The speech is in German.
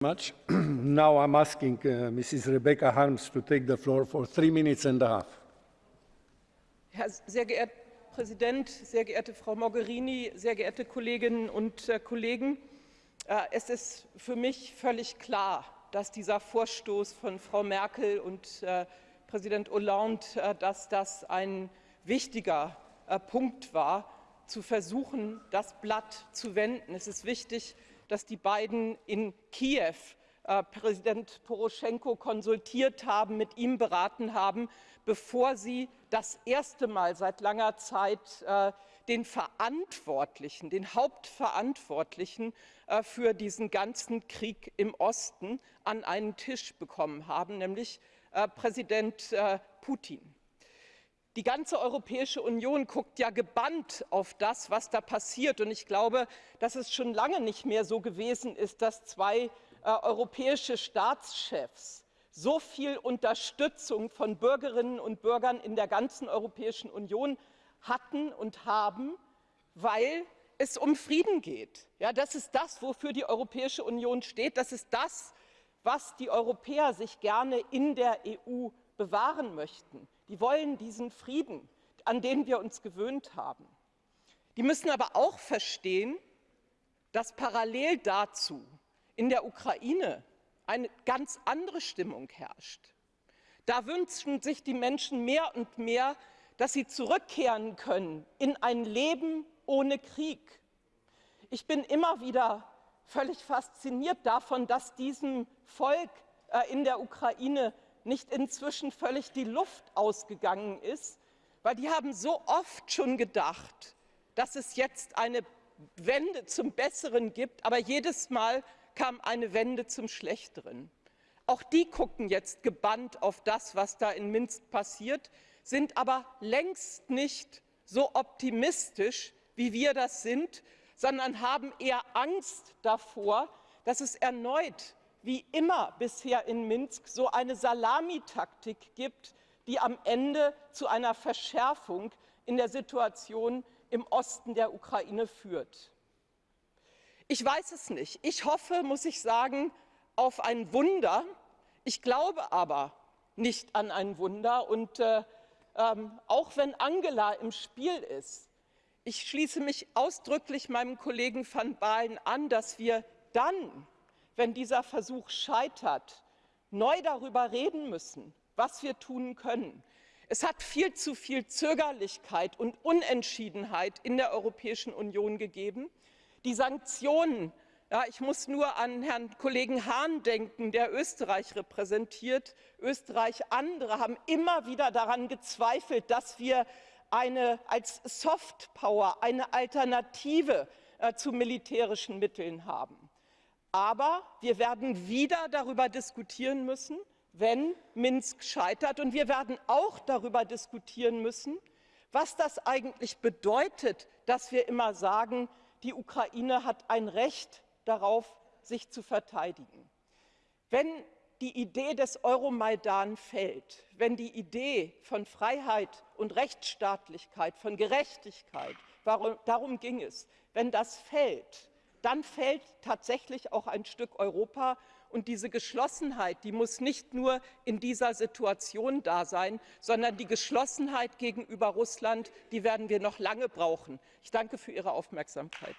much. Now I'm asking uh, Mrs. Rebecca Harms to take the floor for three minutes and a half. Herr sehr geehrter Präsident, sehr geehrte Frau Mogherini, sehr geehrte Kolleginnen und äh, Kollegen! Äh, es ist für mich völlig klar, dass dieser Vorstoß von Frau Merkel und äh, Präsident Hollande, äh, dass das ein wichtiger äh, Punkt war, zu versuchen, das Blatt zu wenden. Es ist wichtig, dass die beiden in Kiew äh, Präsident Poroschenko konsultiert haben, mit ihm beraten haben, bevor sie das erste Mal seit langer Zeit äh, den Verantwortlichen, den Hauptverantwortlichen äh, für diesen ganzen Krieg im Osten an einen Tisch bekommen haben, nämlich Präsident Putin. Die ganze Europäische Union guckt ja gebannt auf das, was da passiert. Und ich glaube, dass es schon lange nicht mehr so gewesen ist, dass zwei äh, europäische Staatschefs so viel Unterstützung von Bürgerinnen und Bürgern in der ganzen Europäischen Union hatten und haben, weil es um Frieden geht. Ja, das ist das, wofür die Europäische Union steht. Das ist das, was die Europäer sich gerne in der EU bewahren möchten. Die wollen diesen Frieden, an den wir uns gewöhnt haben. Die müssen aber auch verstehen, dass parallel dazu in der Ukraine eine ganz andere Stimmung herrscht. Da wünschen sich die Menschen mehr und mehr, dass sie zurückkehren können in ein Leben ohne Krieg. Ich bin immer wieder völlig fasziniert davon, dass diesem Volk äh, in der Ukraine nicht inzwischen völlig die Luft ausgegangen ist, weil die haben so oft schon gedacht, dass es jetzt eine Wende zum Besseren gibt, aber jedes Mal kam eine Wende zum Schlechteren. Auch die gucken jetzt gebannt auf das, was da in Minsk passiert, sind aber längst nicht so optimistisch, wie wir das sind, sondern haben eher Angst davor, dass es erneut wie immer bisher in Minsk so eine Salamitaktik gibt, die am Ende zu einer Verschärfung in der Situation im Osten der Ukraine führt. Ich weiß es nicht. Ich hoffe, muss ich sagen, auf ein Wunder. Ich glaube aber nicht an ein Wunder. Und äh, ähm, auch wenn Angela im Spiel ist, ich schließe mich ausdrücklich meinem Kollegen van Baalen an, dass wir dann wenn dieser Versuch scheitert, neu darüber reden müssen, was wir tun können. Es hat viel zu viel Zögerlichkeit und Unentschiedenheit in der Europäischen Union gegeben. Die Sanktionen, ja, ich muss nur an Herrn Kollegen Hahn denken, der Österreich repräsentiert. Österreich, andere haben immer wieder daran gezweifelt, dass wir eine, als Softpower eine Alternative äh, zu militärischen Mitteln haben. Aber wir werden wieder darüber diskutieren müssen, wenn Minsk scheitert. Und wir werden auch darüber diskutieren müssen, was das eigentlich bedeutet, dass wir immer sagen, die Ukraine hat ein Recht darauf, sich zu verteidigen. Wenn die Idee des Euromaidan fällt, wenn die Idee von Freiheit und Rechtsstaatlichkeit, von Gerechtigkeit, darum ging es, wenn das fällt, dann fällt tatsächlich auch ein Stück Europa. Und diese Geschlossenheit, die muss nicht nur in dieser Situation da sein, sondern die Geschlossenheit gegenüber Russland, die werden wir noch lange brauchen. Ich danke für Ihre Aufmerksamkeit.